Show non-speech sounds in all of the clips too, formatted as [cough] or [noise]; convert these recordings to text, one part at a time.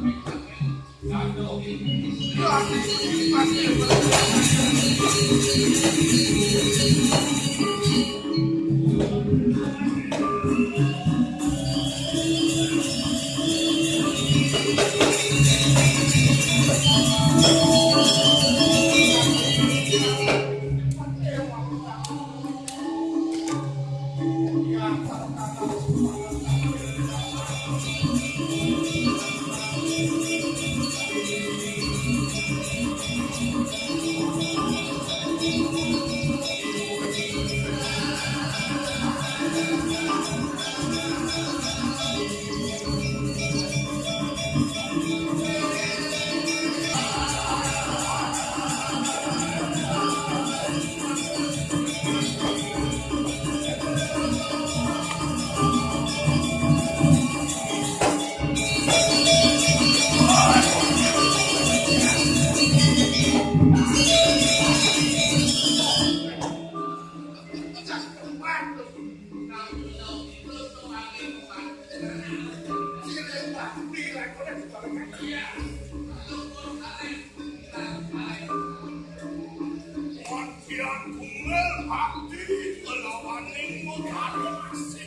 I'm not going to be able to do that. God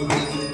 Obrigado.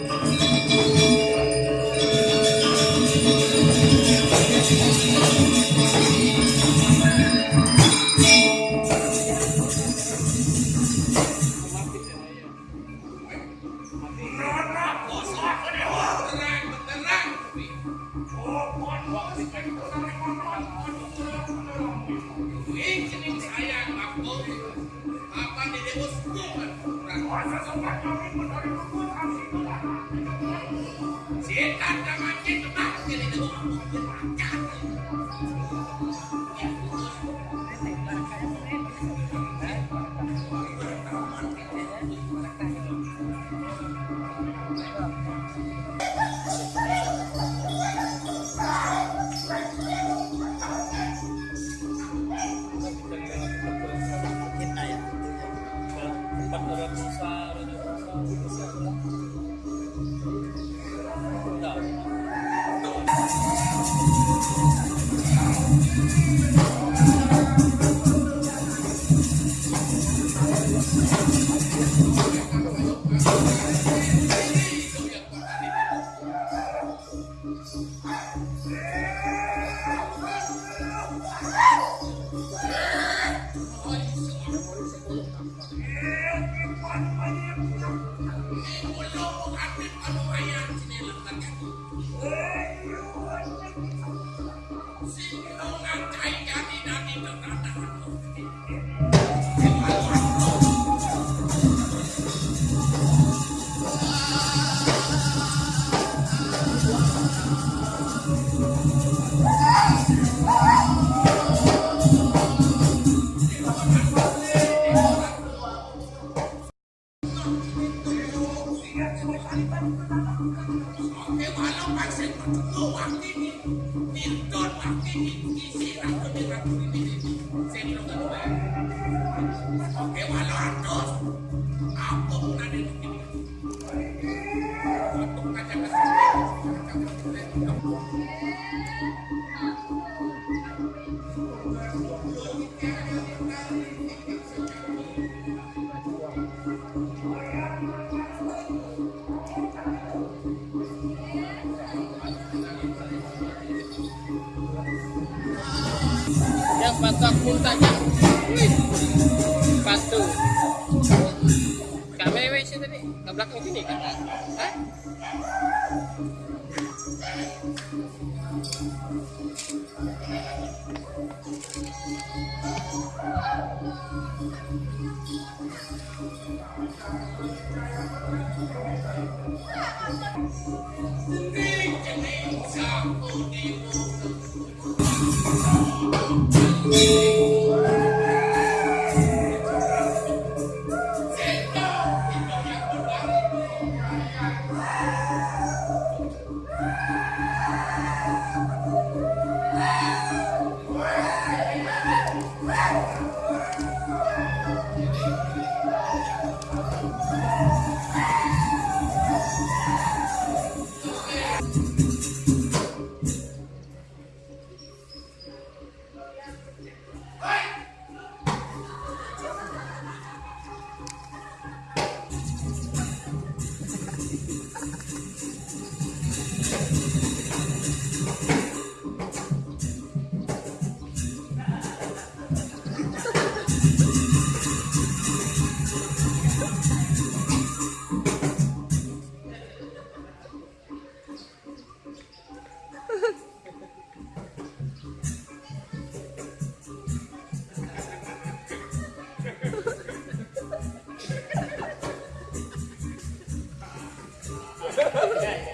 Thank you. yeah.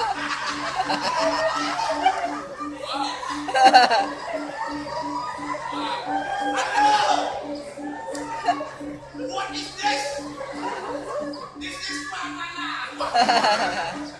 What is this? This is banana. [laughs]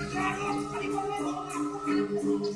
よし